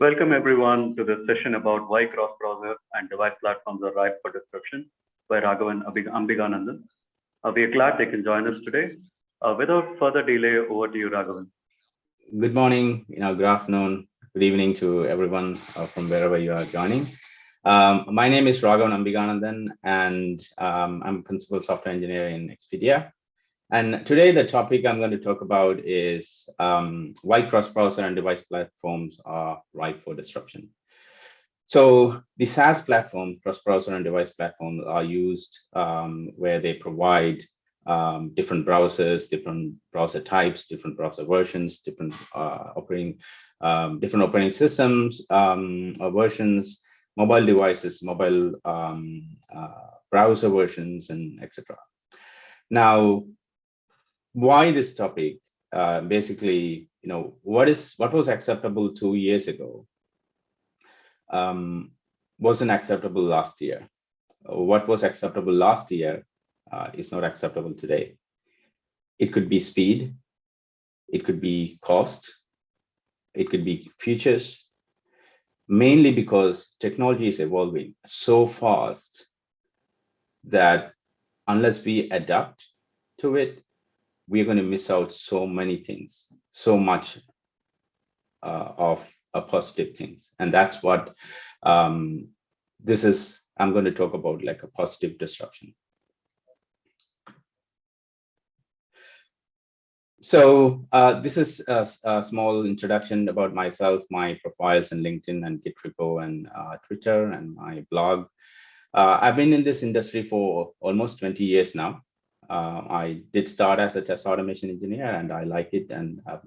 Welcome everyone to this session about why cross-browser and device platforms are ripe for disruption by Raghavan Ambiganandan. Uh, we are glad they can join us today. Uh, without further delay, over to you, Raghavan. Good morning, you know, good afternoon, good evening to everyone uh, from wherever you are joining. Um, my name is Raghavan Ambiganandan, and um, I'm principal software engineer in Expedia. And today the topic I'm going to talk about is um, why cross-browser and device platforms are ripe for disruption. So the SaaS platform, cross-browser and device platforms are used um, where they provide um, different browsers, different browser types, different browser versions, different uh, operating, um, different operating systems, um, versions, mobile devices, mobile um, uh, browser versions, and etc. Now, why this topic? Uh, basically, you know, what is what was acceptable two years ago um, wasn't acceptable last year. What was acceptable last year uh, is not acceptable today. It could be speed, it could be cost, it could be futures, mainly because technology is evolving so fast that unless we adapt to it, we're going to miss out so many things, so much uh, of uh, positive things. And that's what um, this is, I'm going to talk about like a positive disruption. So uh, this is a, a, small introduction about myself, my profiles in LinkedIn and Git repo and uh, Twitter and my blog. Uh, I've been in this industry for almost 20 years now. Uh, I did start as a test automation engineer and I like it and I've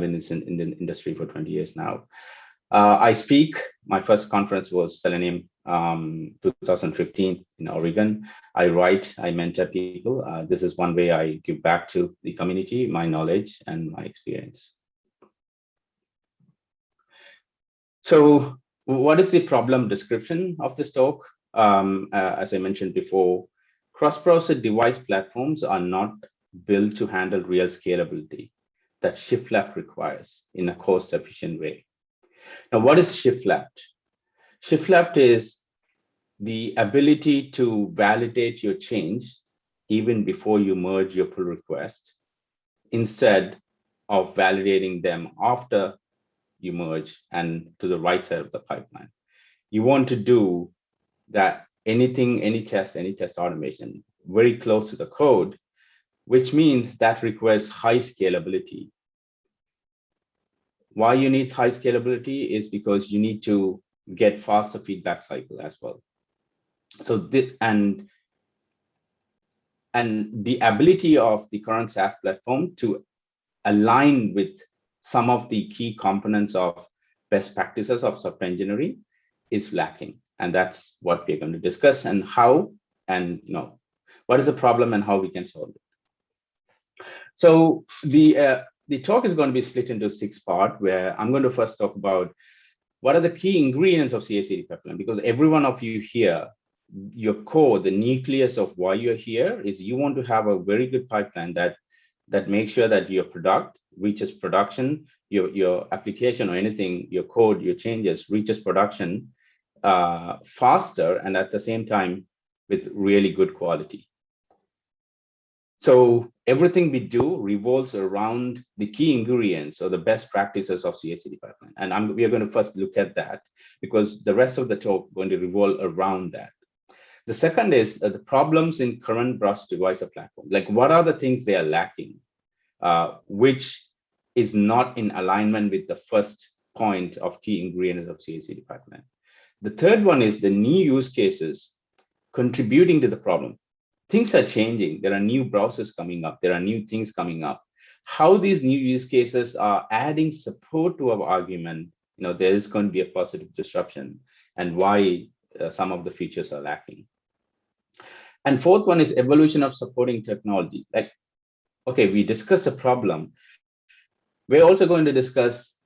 been in, in, the industry for 20 years now. Uh, I speak, my first conference was Selenium um, 2015 in Oregon. I write, I mentor people. Uh, this is one way I give back to the community, my knowledge and my experience. So what is the problem description of this talk? Um, uh, as I mentioned before, Cross-browser device platforms are not built to handle real scalability that shift left requires in a cost efficient way. Now, what is shift left? Shift left is the ability to validate your change even before you merge your pull request instead of validating them after you merge and to the right side of the pipeline. You want to do that anything, any test, any test automation very close to the code, which means that requires high scalability. Why you need high scalability is because you need to get faster feedback cycle as well. So the, and and the ability of the current SaaS platform to align with some of the key components of best practices of software engineering is lacking and that's what we're going to discuss and how and you know what is the problem and how we can solve it. So the uh, the talk is going to be split into six part where i'm going to first talk about what are the key ingredients of CI/CD pipeline because every one of you here your core the nucleus of why you're here is you want to have a very good pipeline that that makes sure that your product reaches production your your application or anything your code your changes reaches production uh, faster and at the same time with really good quality. So everything we do revolves around the key ingredients or the best practices of CI/CD pipeline. And I'm, we are going to first look at that because the rest of the talk is going to revolve around that. The second is uh, the problems in current browser device platform. Like what are the things they are lacking, uh, which is not in alignment with the first point of key ingredients of CI/CD pipeline. The third one is the new use cases contributing to the problem. Things are changing. There are new browsers coming up. There are new things coming up. How these new use cases are adding support to our argument, you know, there is going to be a positive disruption and why uh, some of the features are lacking. And fourth one is evolution of supporting technology. Like, okay, we discussed a problem. We're also going to discuss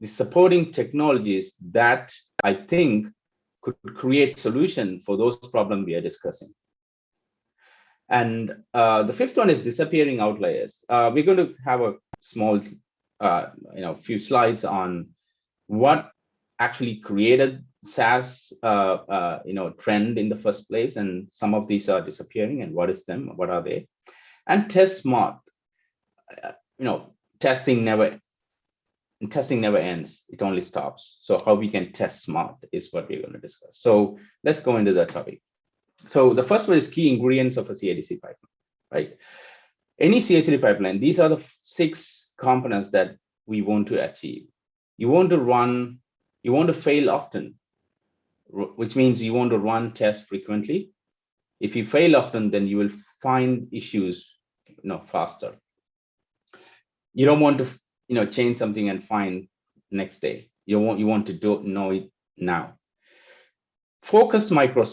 the supporting technologies that I think could create solution for those problems we are discussing. And uh, the fifth one is disappearing outliers. Uh, we're going to have a small, uh, you know, few slides on what actually created SaaS, uh, uh, you know, trend in the first place, and some of these are disappearing. And what is them? What are they? And test smart. Uh, you know, testing never testing never ends. It only stops. So how we can test smart is what we're going to discuss. So let's go into that topic. So the first one is key ingredients of a CI/CD pipeline, right? Any CICD pipeline, these are the six components that we want to achieve. You want to run, you want to fail often, which means you want to run tests frequently. If you fail often, then you will find issues you know, faster. You don't want to you know change something and find next day. You want you want to do know it now. Focused micro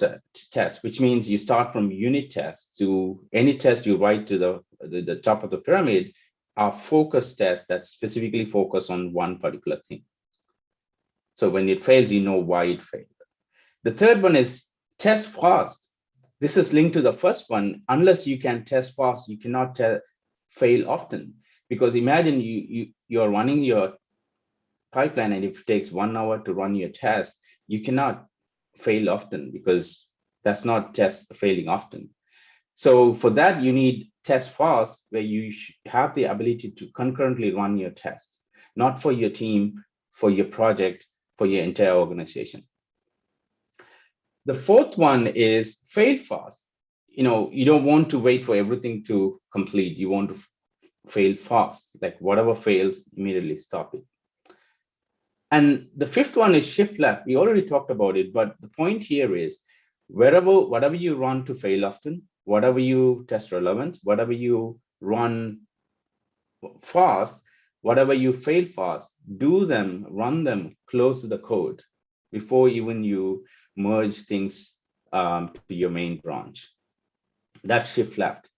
test, which means you start from unit tests to any test you write to the, the, the top of the pyramid are focused tests that specifically focus on one particular thing. So when it fails, you know why it failed. The third one is test fast. This is linked to the first one. Unless you can test fast, you cannot fail often. Because imagine you, you, you're running your pipeline and if it takes one hour to run your test, you cannot fail often because that's not test failing often. So for that, you need test fast where you have the ability to concurrently run your test, not for your team, for your project, for your entire organization. The fourth one is fail fast. You know, you don't want to wait for everything to complete. You want to fail fast, like whatever fails, immediately stop it. And the fifth one is shift left. We already talked about it, but the point here is wherever, whatever you run to fail often, whatever you test relevance, whatever you run fast, whatever you fail fast, do them, run them close to the code before even you merge things um, to your main branch. That shift left.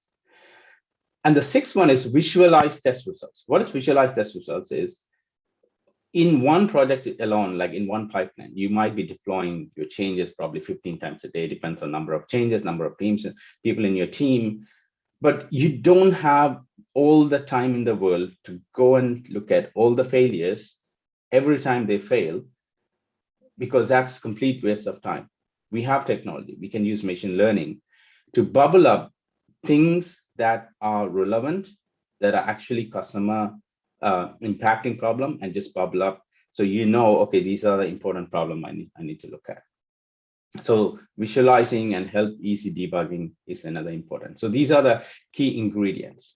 And the sixth one is visualize test results. What is visualize test results is in one project alone, like in one pipeline, you might be deploying your changes probably 15 times a day, depends on number of changes, number of teams, people in your team, but you don't have all the time in the world to go and look at all the failures every time they fail, because that's complete waste of time. We have technology, we can use machine learning to bubble up things that are relevant, that are actually customer uh, impacting problem and just bubble up. So you know, okay, these are the important problem I need, I need to look at. So visualizing and help easy debugging is another important. So these are the key ingredients.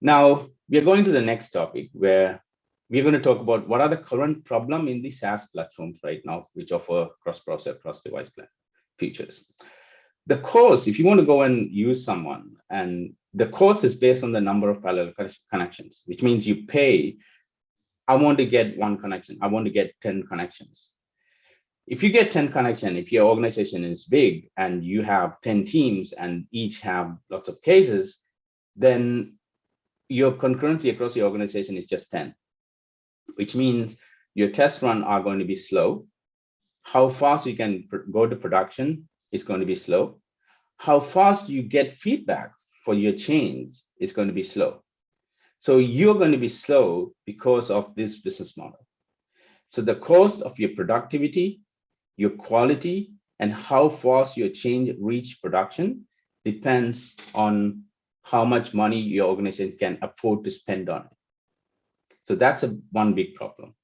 Now we are going to the next topic where we're going to talk about what are the current problem in the SaaS platforms right now, which offer cross-browser, cross-device features. The course, if you want to go and use someone and the cost is based on the number of parallel connections, which means you pay, I want to get one connection, I want to get 10 connections. If you get 10 connection, if your organization is big and you have 10 teams and each have lots of cases, then your concurrency across your organization is just 10, which means your test run are going to be slow. How fast you can go to production is going to be slow. How fast you get feedback for your change is going to be slow. So you're going to be slow because of this business model. So the cost of your productivity, your quality, and how fast your change reach production depends on how much money your organization can afford to spend on it. So that's a one big problem.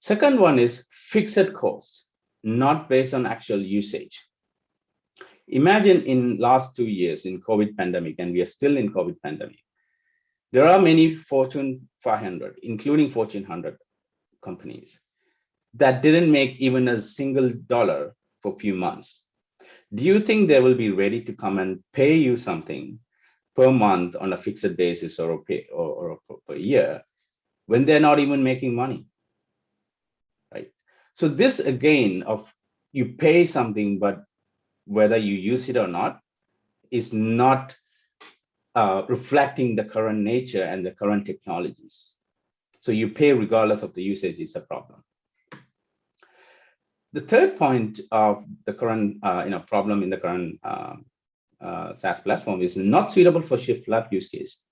Second one is fixed costs, not based on actual usage imagine in last two years in COVID pandemic, and we are still in COVID pandemic, there are many Fortune 500, including Fortune 100 companies that didn't make even a single dollar for a few months. Do you think they will be ready to come and pay you something per month on a fixed basis or a pay or, or per year when they're not even making money? Right. So this again of you pay something, but whether you use it or not, is not uh, reflecting the current nature and the current technologies. So you pay regardless of the usage is a problem. The third point of the current uh, you know, problem in the current uh, uh, SaaS platform is not suitable for shift left use case.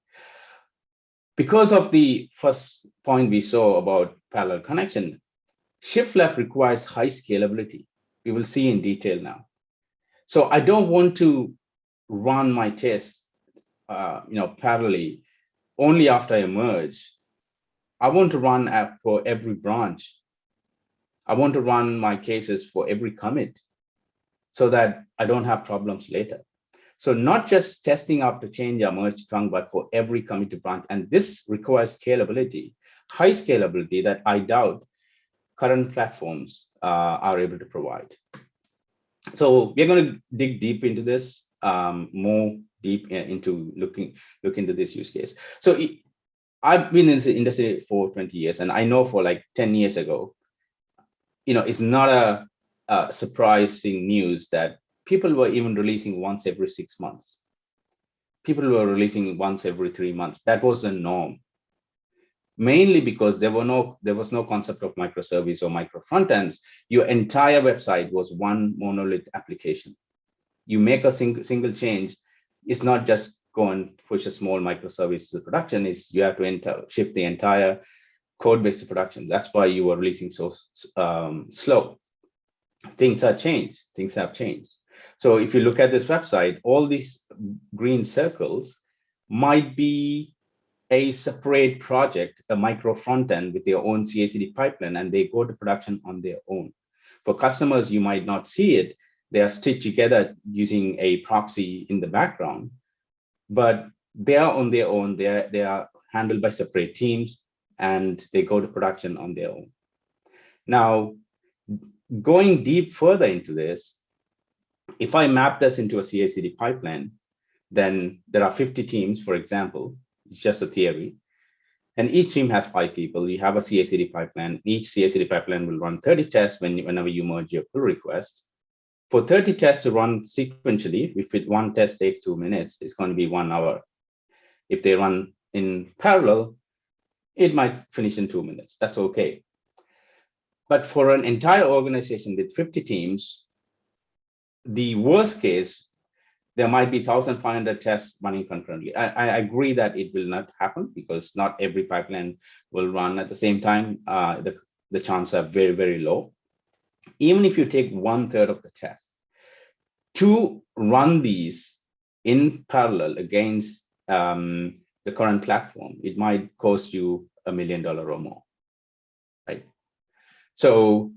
Because of the first point we saw about parallel connection, shift left requires high scalability. We will see in detail now. So I don't want to run my tests, uh, you know, parallelly only after I merge. I want to run app for every branch. I want to run my cases for every commit so that I don't have problems later. So not just testing after change or merge trunk, but for every commit to branch. And this requires scalability, high scalability that I doubt current platforms uh, are able to provide. So we're going to dig deep into this, um, more deep into looking look into this use case. So it, I've been in the industry for 20 years, and I know for like 10 years ago, you know, it's not a, a surprising news that people were even releasing once every six months. People were releasing once every three months. That was the norm. Mainly because there were no there was no concept of microservice or micro front ends. Your entire website was one monolith application. You make a single single change, it's not just go and push a small microservice to production, is you have to enter shift the entire code base to production. That's why you were releasing so um, slow. Things have changed. Things have changed. So if you look at this website, all these green circles might be a separate project, a micro front end with their own CI/CD pipeline, and they go to production on their own. For customers, you might not see it. They are stitched together using a proxy in the background, but they are on their own. They are, they are handled by separate teams, and they go to production on their own. Now, going deep further into this, if I map this into a CI/CD pipeline, then there are 50 teams, for example, it's just a theory. And each team has five people. You have a CI/CD pipeline. Each CI/CD pipeline will run 30 tests when, whenever you merge your pull request. For 30 tests to run sequentially, if it, one test takes two minutes, it's going to be one hour. If they run in parallel, it might finish in two minutes. That's okay. But for an entire organization with 50 teams, the worst case, there might be 1,500 tests running concurrently. I, I, agree that it will not happen because not every pipeline will run at the same time. Uh, the, the chances are very, very low. Even if you take one third of the test, to run these in parallel against um, the current platform, it might cost you a million dollar or more, right? So,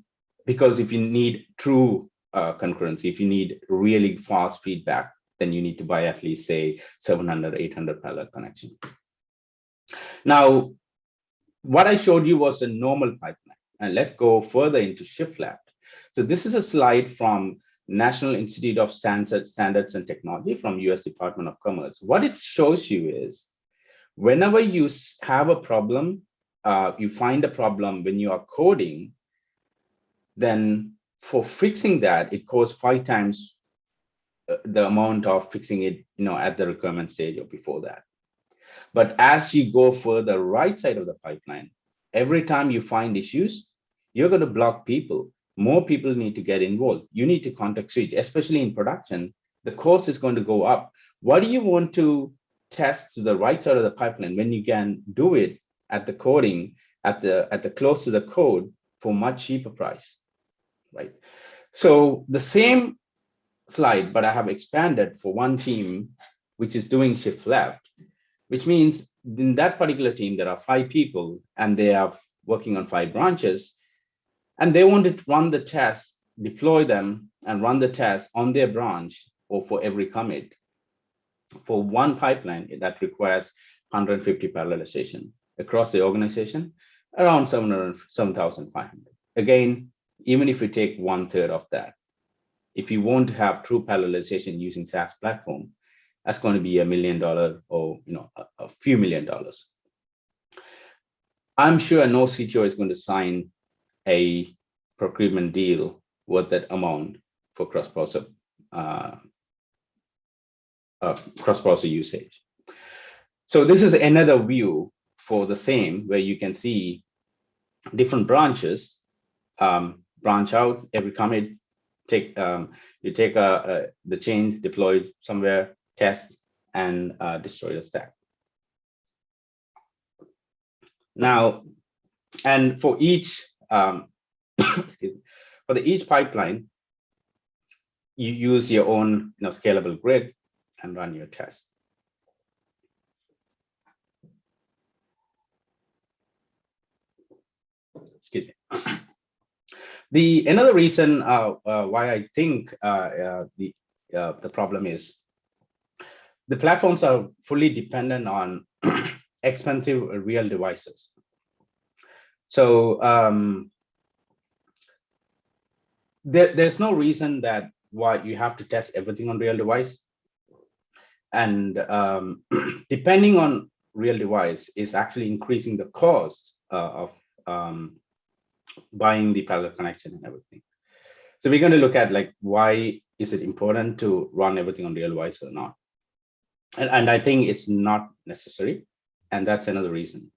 because if you need true uh, concurrency. If you need really fast feedback, then you need to buy at least say 700, 800 parallel connection. Now, what I showed you was a normal pipeline. And let's go further into shift left. So this is a slide from National Institute of Standards, Standards and Technology from US Department of Commerce. What it shows you is whenever you have a problem, uh, you find a problem when you are coding, then for fixing that, it costs five times the amount of fixing it, you know, at the requirement stage or before that. But as you go further right side of the pipeline, every time you find issues, you're going to block people. More people need to get involved. You need to context switch, especially in production. The cost is going to go up. Why do you want to test to the right side of the pipeline when you can do it at the coding, at the at the close to the code for much cheaper price? right? So the same slide, but I have expanded for one team, which is doing shift left, which means in that particular team, there are five people and they are working on five branches and they want to run the test, deploy them and run the test on their branch or for every commit. For one pipeline that requires 150 parallelization across the organization, around 7,500. Again, even if you take one third of that, if you want to have true parallelization using SaaS platform, that's going to be a million dollar or you know a, a few million dollars. I'm sure no CTO is going to sign a procurement deal worth that amount for cross-browser uh, uh, cross-browser usage. So this is another view for the same where you can see different branches um, branch out every commit, take um, you take a, a, the change, deploy it somewhere, test, and uh, destroy the stack. Now, and for each um, excuse me, for the each pipeline, you use your own you know, scalable grid and run your test. Excuse me. The another reason uh, uh, why I think uh, the the problem is the platforms are fully dependent on expensive real devices. So um, there, there's no reason that why you have to test everything on real device. And um, depending on real device is actually increasing the cost uh, of um, buying the parallel connection and everything. So we're going to look at like why is it important to run everything on real device or not? And, and I think it's not necessary. And that's another reason.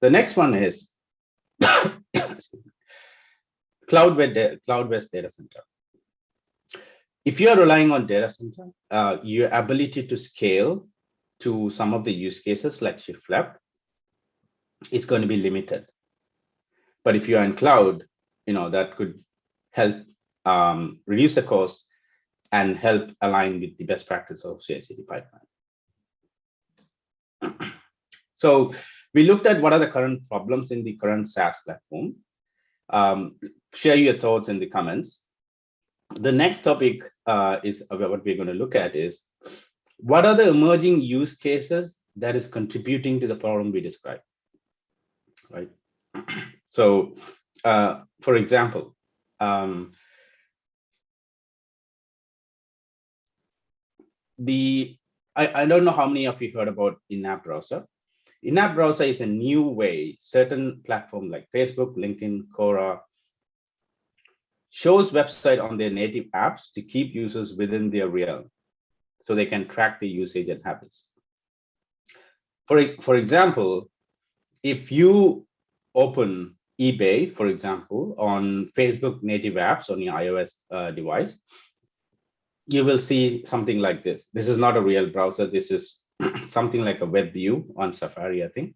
The next one is cloud-based cloud-based data center. If you are relying on data center, uh, your ability to scale to some of the use cases like shift left is going to be limited. But if you are in cloud, you know, that could help um, reduce the cost and help align with the best practice of CI/CD pipeline. So we looked at what are the current problems in the current SaaS platform. Um, share your thoughts in the comments. The next topic uh, is what we're going to look at is what are the emerging use cases that is contributing to the problem we described right? So, uh, for example, um, the I, I don't know how many of you heard about in-app browser. In-app browser is a new way certain platform like Facebook, LinkedIn, Quora shows website on their native apps to keep users within their realm so they can track the usage and habits. For, for example, if you open eBay, for example, on Facebook native apps on your iOS uh, device, you will see something like this. This is not a real browser. This is something like a web view on Safari, I think.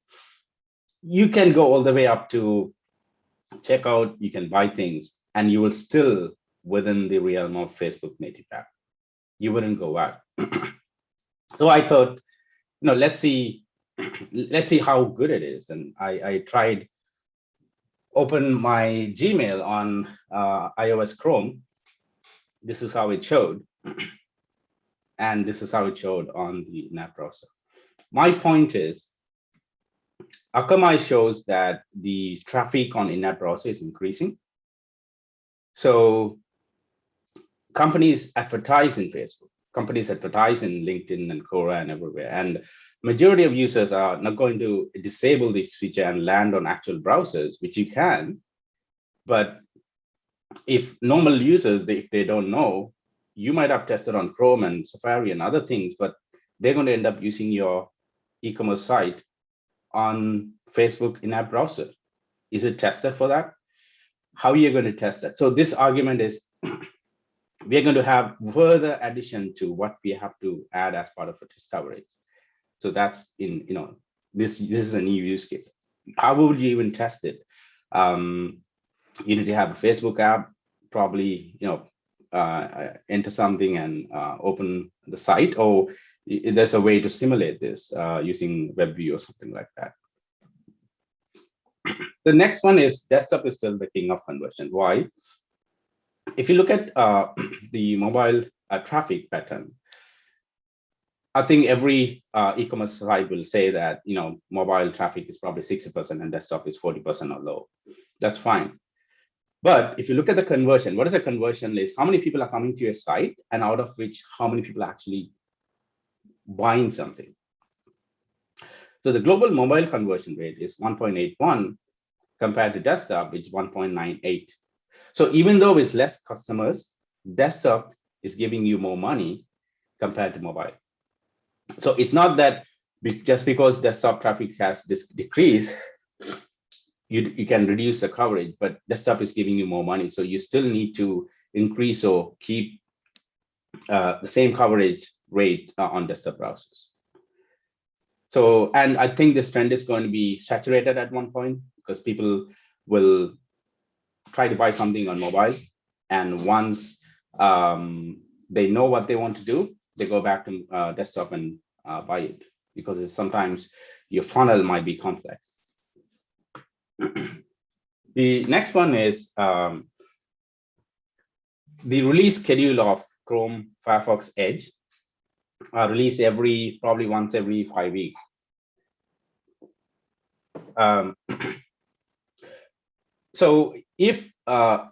You can go all the way up to checkout, you can buy things, and you will still within the realm of Facebook native app. You wouldn't go out. so I thought, you know, let's see let's see how good it is. And I, I tried open my Gmail on uh, iOS Chrome. This is how it showed. And this is how it showed on the in-app browser. My point is, Akamai shows that the traffic on in-app browser is increasing. So companies advertise in Facebook, companies advertise in LinkedIn and Quora and everywhere. And majority of users are not going to disable this feature and land on actual browsers, which you can. But if normal users, they, if they don't know, you might have tested on Chrome and Safari and other things, but they're going to end up using your e-commerce site on Facebook in-app browser. Is it tested for that? How are you going to test that? So this argument is we're going to have further addition to what we have to add as part of a test coverage. So that's in, you know, this, this is a new use case. How would you even test it? Um, you need to have a Facebook app, probably, you know, uh, enter something and uh, open the site, or there's a way to simulate this uh, using WebView or something like that. The next one is desktop is still the king of conversion. Why? If you look at uh, the mobile uh, traffic pattern, I think every uh, e-commerce site will say that you know mobile traffic is probably 60% and desktop is 40% or low. That's fine. But if you look at the conversion, what is the conversion list? How many people are coming to your site and out of which how many people are actually buying something? So the global mobile conversion rate is 1.81 compared to desktop, which is 1.98. So even though it's less customers, desktop is giving you more money compared to mobile. So it's not that just because desktop traffic has this decrease, you, you can reduce the coverage, but desktop is giving you more money. So you still need to increase or keep uh, the same coverage rate uh, on desktop browsers. So, and I think this trend is going to be saturated at one point because people will try to buy something on mobile. And once um, they know what they want to do, they go back to uh, desktop and uh, buy it because sometimes your funnel might be complex. the next one is um, the release schedule of Chrome Firefox Edge are released every probably once every five weeks. Um, so if uh,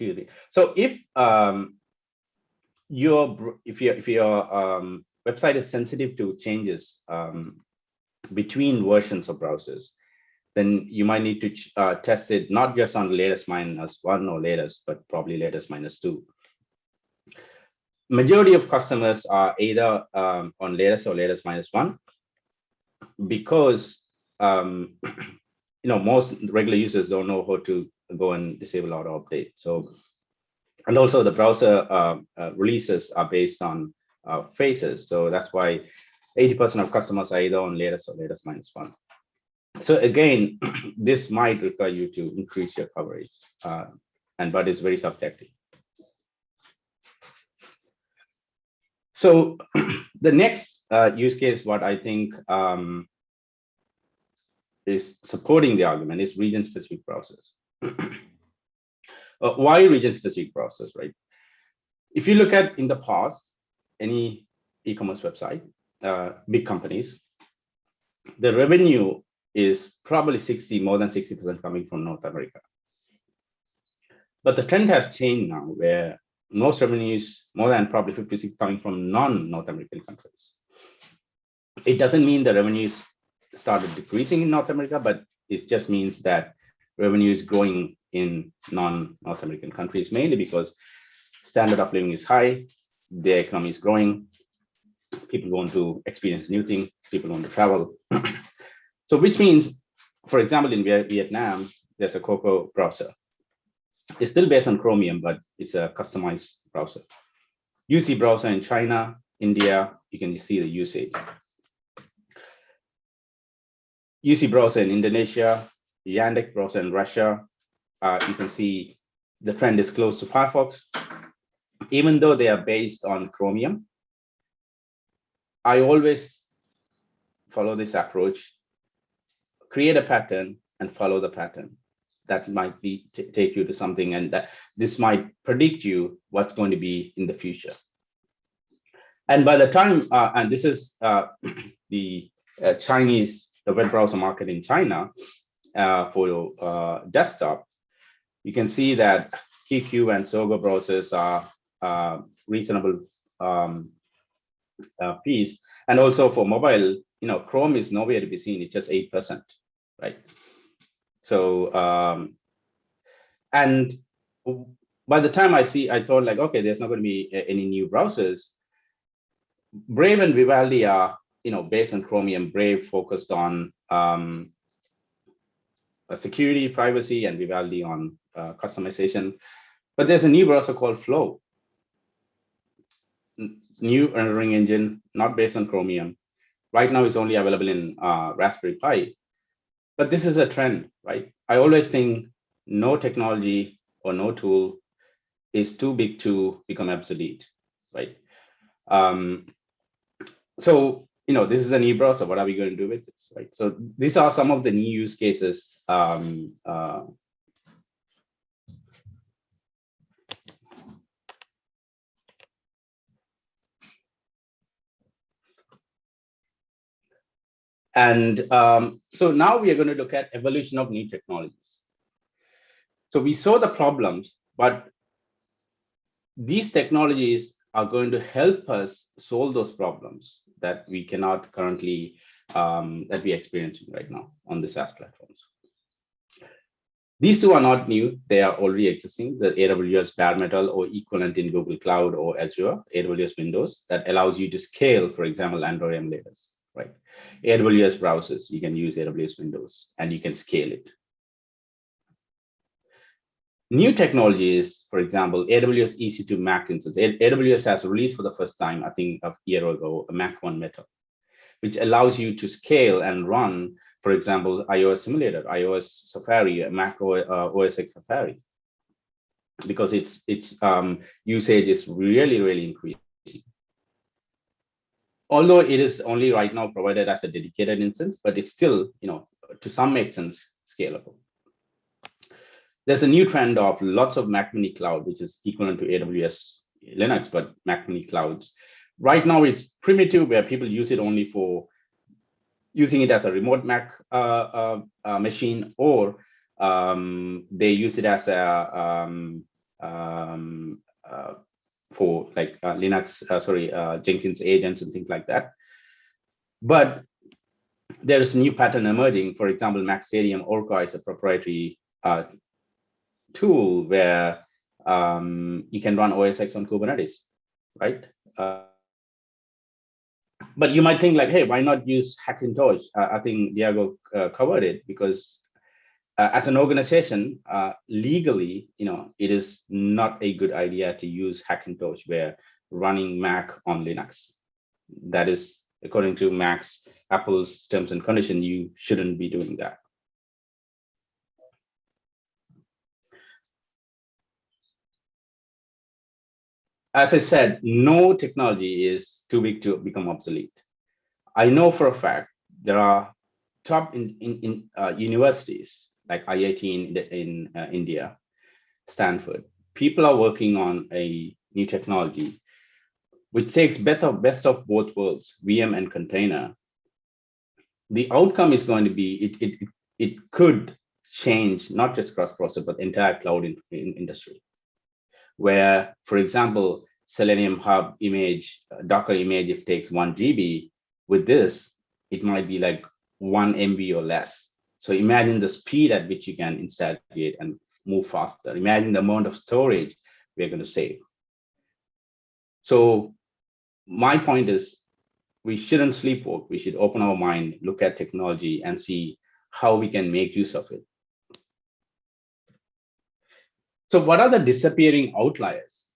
me, so if um, your if your if your um, website is sensitive to changes um, between versions of browsers, then you might need to uh, test it not just on latest minus one or latest, but probably latest minus two. Majority of customers are either um, on latest or latest minus one because um, you know most regular users don't know how to go and disable auto update. So and also the browser uh, uh, releases are based on uh, phases. So that's why 80% of customers are either on latest or latest minus one. So again, this might require you to increase your coverage, uh, and but it's very subjective. So the next uh, use case, what I think um, is supporting the argument is region-specific process. uh, why region-specific process, right? If you look at in the past, any e-commerce website, uh, big companies, the revenue is probably 60, more than 60% coming from North America. But the trend has changed now where most revenues, more than probably 56 coming from non-North American countries. It doesn't mean the revenues started decreasing in North America, but it just means that revenue is growing in non-North American countries, mainly because standard of living is high, the economy is growing, people want to experience new things, people want to travel. So which means, for example, in Vietnam, there's a Coc Coc browser. It's still based on Chromium, but it's a customized browser. UC browser in China, India, you can see the usage. UC browser in Indonesia, Yandex browser in Russia, uh, you can see the trend is close to Firefox. Even though they are based on Chromium, I always follow this approach create a pattern and follow the pattern. That might be take you to something and that this might predict you what's going to be in the future. And by the time, uh, and this is uh, the uh, Chinese, the web browser market in China uh, for uh, desktop, you can see that QQ and Sogou browsers are uh, reasonable um, piece. And also for mobile, you know, Chrome is nowhere to be seen. It's just 8%, right? So, um, and by the time I see, I thought like, okay, there's not going to be any new browsers. Brave and Vivaldi are, you know, based on Chromium. Brave focused on um, security, privacy, and Vivaldi on uh, customization. But there's a new browser called Flow. New rendering engine, not based on Chromium, Right now, it's only available in uh, Raspberry Pi. But this is a trend, right? I always think no technology or no tool is too big to become obsolete, right? Um, so, you know, this is an e-browser. What are we going to do with this, right? So these are some of the new use cases um, uh, And um, so now we are going to look at evolution of new technologies. So we saw the problems, but these technologies are going to help us solve those problems that we cannot currently, um, that we're experiencing right now on the SaaS platforms. These two are not new. They are already existing. The AWS bare metal or equivalent in Google Cloud or Azure, AWS Windows that allows you to scale, for example, Android emulators right? AWS browsers, you can use AWS Windows and you can scale it. New technologies, for example, AWS EC2 Mac instance. AWS has released for the first time, I think a year ago, a Mac One method, which allows you to scale and run, for example, iOS simulator, iOS Safari, Mac O- uh, OS X Safari, because its its um, usage is really really increasing. Although it is only right now provided as a dedicated instance, but it's still, you know, to some extent scalable there's a new trend of lots of Mac Mini Cloud, which is equivalent to AWS Linux, but Mac Mini Clouds. Right now, it's primitive where people use it only for using it as a remote Mac uh, uh, uh, machine, or um, they use it as a um, um, uh, for like uh, Linux, uh, sorry, Jenkins agents and things like that. But there is a new pattern emerging. For example, MacStadium Orka is a proprietary tool where um, you can run OS X on Kubernetes, right? Uh, but you might think like, hey, why not use Hackintosh? Uh, I think Diego uh, covered it because uh, as an organization, uh, legally, you know, it is not a good idea to use Hackintosh where running Mac on Linux. That is, according to Mac's Apple's terms and condition, you shouldn't be doing that. As I said, no technology is too big to become obsolete. I know for a fact there are top in, in, in uh, universities like IIT in, in uh, India, Stanford. People are working on a new technology which takes better, best of both worlds, VM and container. The outcome is going to be, it, it, it could change not just cross-processor, but entire cloud in, in industry where, for example, Selenium Hub image, uh, Docker image, if takes one GB, with this, it might be like one MB or less. So imagine the speed at which you can instantiate and move faster. Imagine the amount of storage we're going to save. So my point is we shouldn't sleepwalk. We should open our mind, look at technology and see how we can make use of it. So what are the disappearing outliers?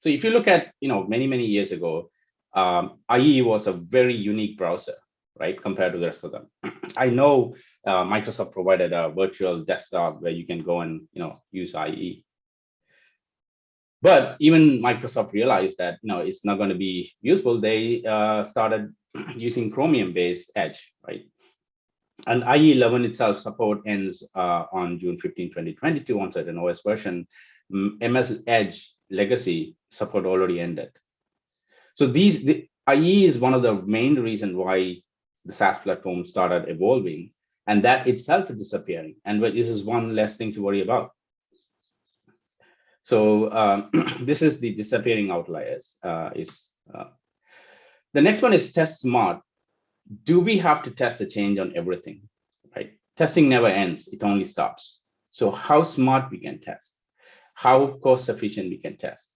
so if you look at, you know, many, many years ago, um, IE was a very unique browser, right, compared to the rest of them. I know uh, Microsoft provided a virtual desktop where you can go and, you know, use IE. But even Microsoft realized that, you know, it's not going to be useful. They uh, started using Chromium-based Edge, right? And IE 11 itself support ends uh, on June 15, 2022 on certain OS version. MS Edge legacy support already ended. So these, the IE is one of the main reason why the SaaS platform started evolving and that itself is disappearing. And this is one less thing to worry about. So um, this is the disappearing outliers. Uh, is uh, the next one is test smart do we have to test a change on everything, right? Testing never ends, it only stops. So how smart we can test, how cost efficient we can test.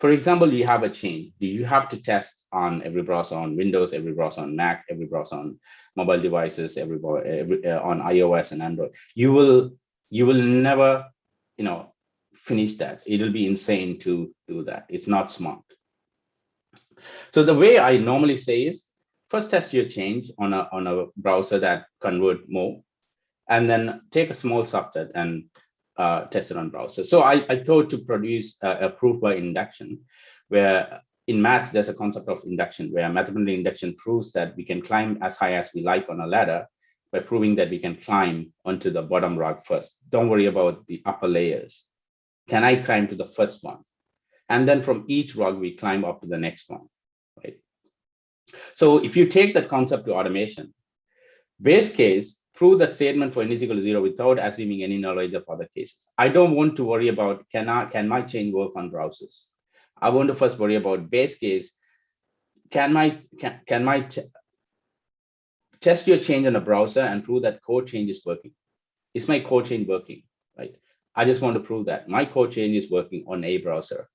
For example, you have a change. Do you have to test on every browser on Windows, every browser on Mac, every browser on mobile devices, every, every uh, on iOS and Android? You will you will never, you know, finish that. It'll be insane to do that. It's not smart. So the way I normally say is first test your change on a, on a browser that convert more, and then take a small subset and uh, test it on browser. So I, I thought to produce a, a, proof by induction, where in maths, there's a concept of induction, where mathematical induction proves that we can climb as high as we like on a ladder by proving that we can climb onto the bottom rug first. Don't worry about the upper layers. Can I climb to the first one? And then from each rug, we climb up to the next one? So if you take that concept to automation, base case, prove that statement for n is equal to zero without assuming any knowledge of other cases. I don't want to worry about can I can my chain work on browsers. I want to first worry about base case. Can my can, can my test your change on a browser and prove that code change is working? Is my code change working? Right. I just want to prove that my code change is working on a browser.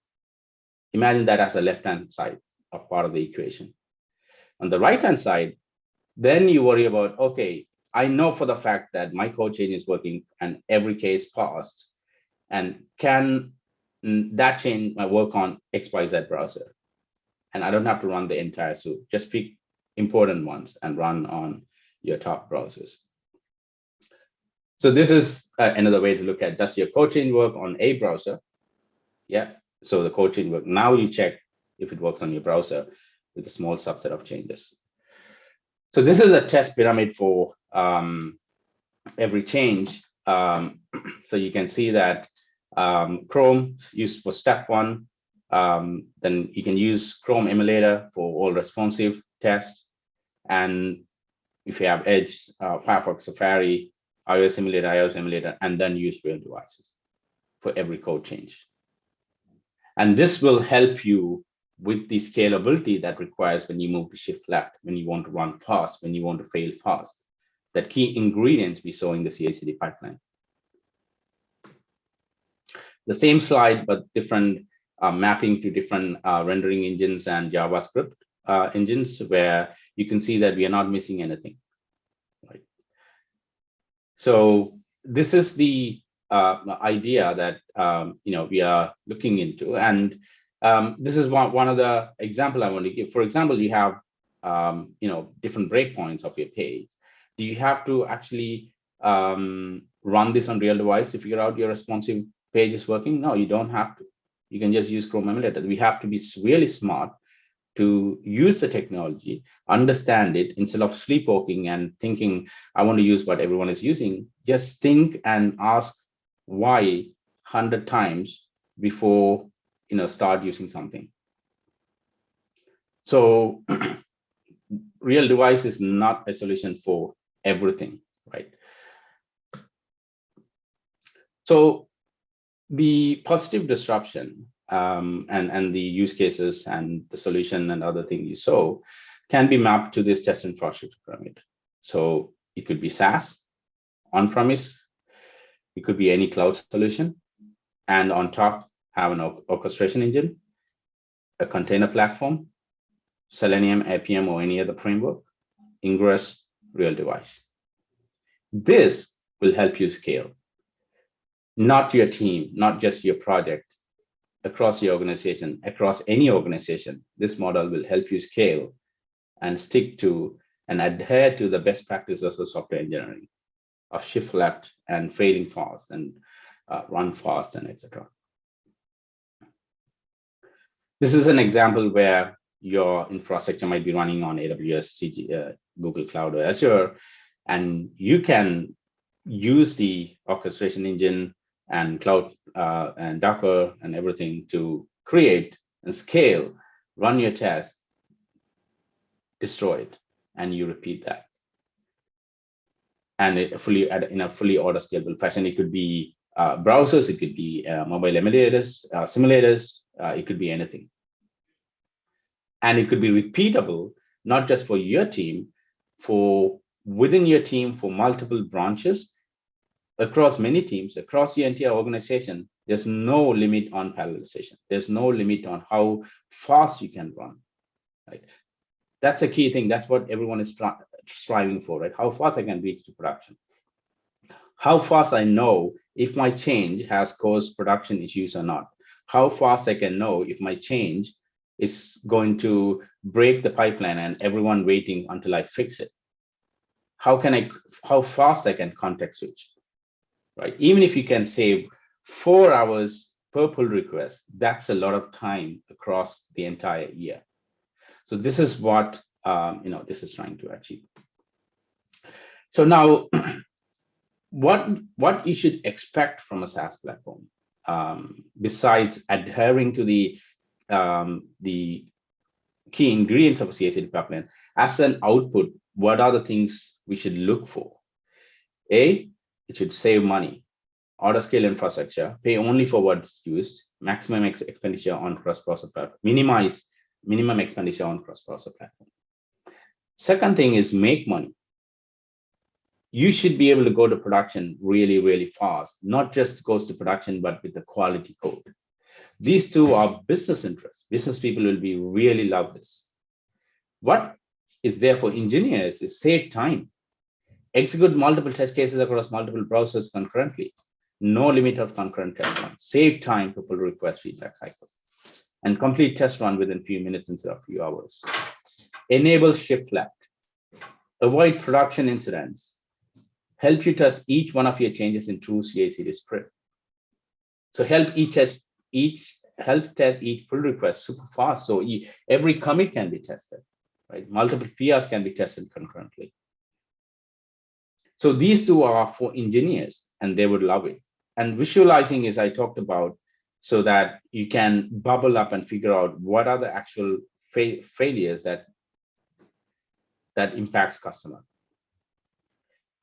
Imagine that as a left-hand side of part of the equation. On the right-hand side, then you worry about, okay, I know for the fact that my code change is working and every case passed. and can that change my work on XYZ browser? And I don't have to run the entire suite, just pick important ones and run on your top browsers. So this is uh, another way to look at does your code change work on a browser? Yeah, so the code change work. Now you check if it works on your browser with a small subset of changes. So this is a test pyramid for um, every change. Um, so you can see that um, Chrome used for step one. Um, then you can use Chrome emulator for all responsive tests. And if you have Edge, uh, Firefox, Safari, iOS emulator, iOS emulator, and then use real devices for every code change. And this will help you with the scalability that requires when you move to shift left, when you want to run fast, when you want to fail fast, that key ingredients we saw in the CI/CD pipeline. The same slide, but different uh, mapping to different uh, rendering engines and JavaScript uh, engines, where you can see that we are not missing anything. Right. So this is the uh, idea that um, you know we are looking into, and um, this is one one of the example I want to give. For example, you have um, you know different breakpoints of your page. Do you have to actually um, run this on real device to figure out your responsive page is working? No, you don't have to. You can just use Chrome emulator. We have to be really smart to use the technology, understand it instead of sleepwalking and thinking, I want to use what everyone is using. Just think and ask why 100 times before you know start using something. So real device is not a solution for everything, right? So the positive disruption um, and, and the use cases and the solution and other things you saw can be mapped to this test infrastructure pyramid. So it could be SaaS, on-premise, it could be any cloud solution, and on top have an orchestration engine, a container platform, Selenium, APM, or any other framework, Ingress, real device. This will help you scale, not your team, not just your project, across your organization, across any organization. This model will help you scale and stick to and adhere to the best practices of software engineering, of shift left and failing fast and uh, run fast and etc. This is an example where your infrastructure might be running on AWS, CG, uh, Google Cloud, or Azure, and you can use the orchestration engine and cloud uh, and Docker and everything to create and scale, run your test, destroy it, and you repeat that. And it fully in a fully auto scalable fashion. It could be uh, browsers, it could be uh, mobile emulators, uh, simulators, uh, it could be anything. And it could be repeatable, not just for your team, for within your team for multiple branches across many teams, across the entire organization, there's no limit on parallelization. There's no limit on how fast you can run, right? That's a key thing. That's what everyone is striving for, right? How fast I can reach to production. How fast I know if my change has caused production issues or not. How fast I can know if my change is going to break the pipeline and everyone waiting until I fix it. How can I, how fast I can context switch right? Even if you can save four hours per pull request, that's a lot of time across the entire year. So this is what um, you know this is trying to achieve. So now, what what you should expect from a SaaS platform, um, besides adhering to the um, the key ingredients of a CI/CD pipeline, as an output, what are the things we should look for? A, it should save money. Auto scale infrastructure, pay only for what's used, maximum ex expenditure on cross-browser platform, minimize minimum expenditure on cross-browser platform. Second thing is make money. You should be able to go to production really, really fast, not just goes to production, but with the quality code. These two are business interests. Business people will be really love this. What is there for engineers is save time execute multiple test cases across multiple browsers concurrently. no limit of concurrent test run, save time for pull request feedback cycle, and complete test run within few minutes instead of few hours. Enable shift left, avoid production incidents, help you test each one of your changes in true CI/CD script. So help each test each help test each pull request super fast. So every commit can be tested, right? Multiple PRs can be tested concurrently. So these two are for engineers and they would love it. And visualizing is I talked about so that you can bubble up and figure out what are the actual fa- failures that that impacts customer.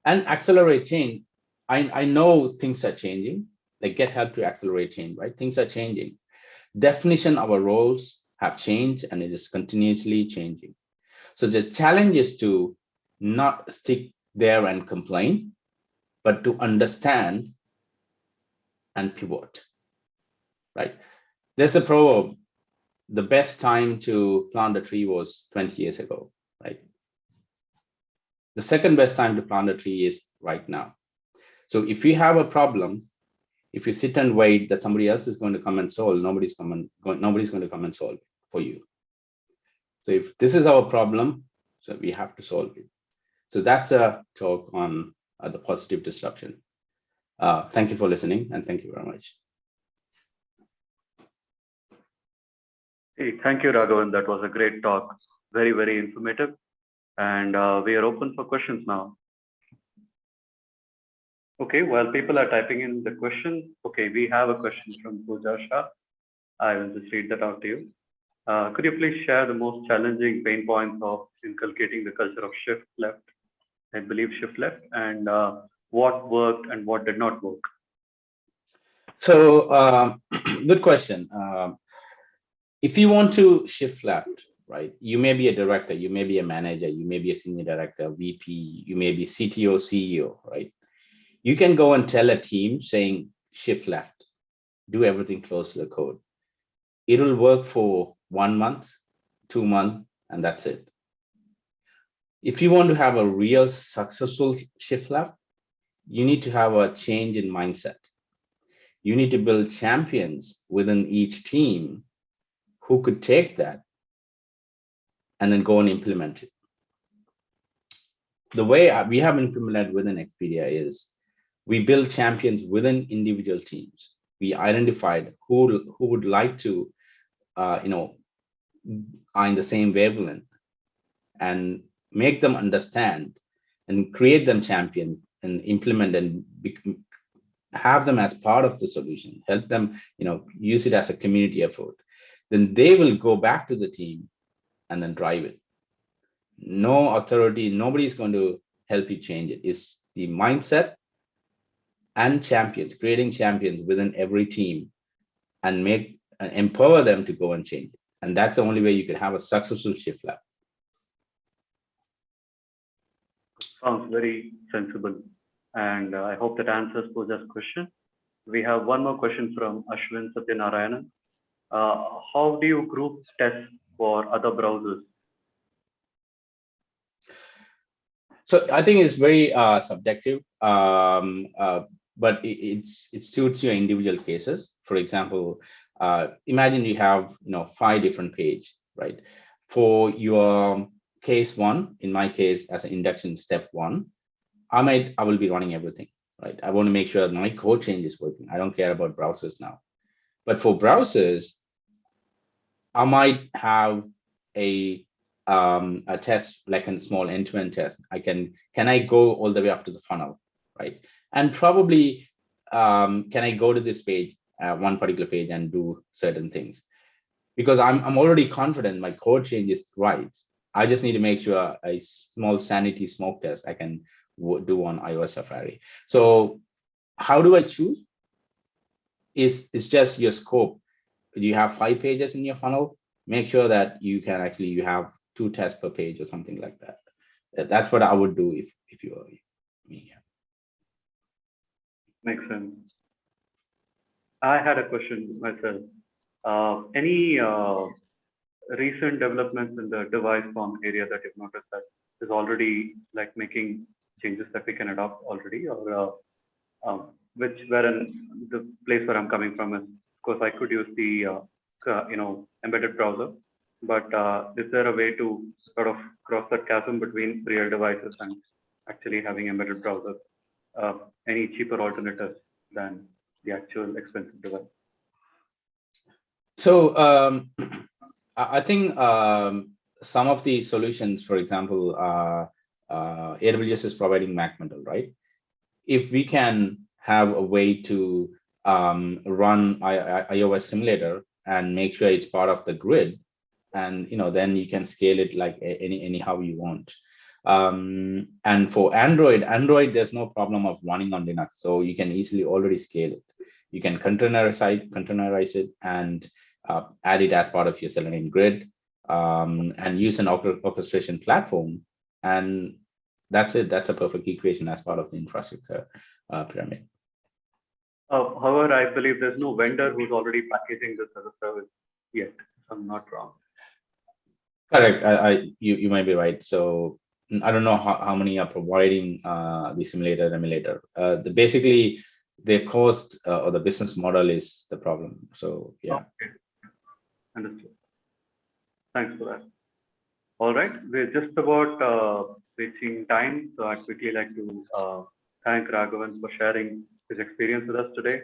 And accelerate change. I, I know things are changing, like get help to accelerate change, right? Things are changing. Definition of our roles have changed and it is continuously changing. So the challenge is to not stick there and complain, but to understand and pivot, right? There's a proverb, the best time to plant a tree was 20 years ago? The second best time to plant a tree is right now. So if you have a problem, if you sit and wait that somebody else is going to come and solve, nobody's coming, nobody's going to come and solve for you. So if this is our problem, so we have to solve it. So that's a talk on uh, the positive disruption. Uh, thank you for listening and thank you very much. Hey, thank you, Raghavan. That was a great talk. Very, very informative. And uh, we are open for questions now. Okay, while people are typing in the question, okay, we have a question from Pooja Shah. I will just read that out to you. Uh, could you please share the most challenging pain points of inculcating the culture of shift left? I believe shift left and uh, what worked and what did not work. So um, good question. Um, if you want to shift left, right, you may be a director, you may be a manager, you may be a senior director, VP, you may be CTO, CEO, right? You can go and tell a team saying shift left, do everything close to the code. It'll work for one month, two months, and that's it. If you want to have a real successful shift left, you need to have a change in mindset. You need to build champions within each team who could take that and then go and implement it. The way we have implemented within Expedia is we build champions within individual teams. We identified who, who would like to, uh, you know, are in the same wavelength and make them understand and create them champion and implement and have them as part of the solution, help them, you know, use it as a community effort. Then they will go back to the team and then drive it. No authority, nobody is going to help you change it. It's the mindset and champions, creating champions within every team and make and empower them to go and change it. And that's the only way you can have a successful shift left. Sounds very sensible. And uh, I hope that answers Pooja's question. We have one more question from Ashwin Satyanarayanan. Uh, how do you group tests for other browsers? So I think it's very uh, subjective, um, uh, but it, it's it suits your individual cases. For example, uh, imagine you have you know five different page, right? For your case one, in my case, as an induction step one, I might I will be running everything, right? I want to make sure my code change is working. I don't care about browsers now. But for browsers, I might have a um, a test like a small end-to-end test. I can can I go all the way up to the funnel, right? And probably um, can I go to this page, uh, one particular page, and do certain things because I'm I'm already confident my code change is right. I just need to make sure a small sanity smoke test I can do on iOS Safari. So how do I choose? Is it's just your scope. You have five pages in your funnel. Make sure that you can actually you have two tests per page or something like that. That's what I would do if if you were me. Makes sense. I had a question myself. Uh, any uh, recent developments in the device farm area that you've noticed that is already like making changes that we can adopt already or uh, um, which wherein the place where I'm coming from is, course, I could use the, uh, you know, embedded browser. But uh, is there a way to sort of cross that chasm between real devices and actually having embedded browsers? Uh, any cheaper alternatives than the actual expensive device? So um, I think um, some of the solutions, for example, uh, uh, AWS is providing MacModel, right? If we can have a way to um, run I, I, iOS simulator and make sure it's part of the grid, and you know, then you can scale it like any anyhow you want. Um, and for Android, Android, there's no problem of running on Linux, so you can easily already scale it. You can containerize, containerize it and uh, add it as part of your Selenium grid um, and use an orchestration platform. And that's it. That's a perfect equation as part of the infrastructure uh, pyramid. Uh, however, I believe there's no vendor who's already packaging this as a service yet, if I'm not wrong. Correct. I, I you, you might be right. So I don't know how, how many are providing uh, the simulator emulator. Uh, the basically the cost uh, or the business model is the problem. So yeah. Okay. Understood. Thanks for that. All right, we're just about uh, reaching time, so I'd quickly like to uh, thank Raghavan for sharing his experience with us today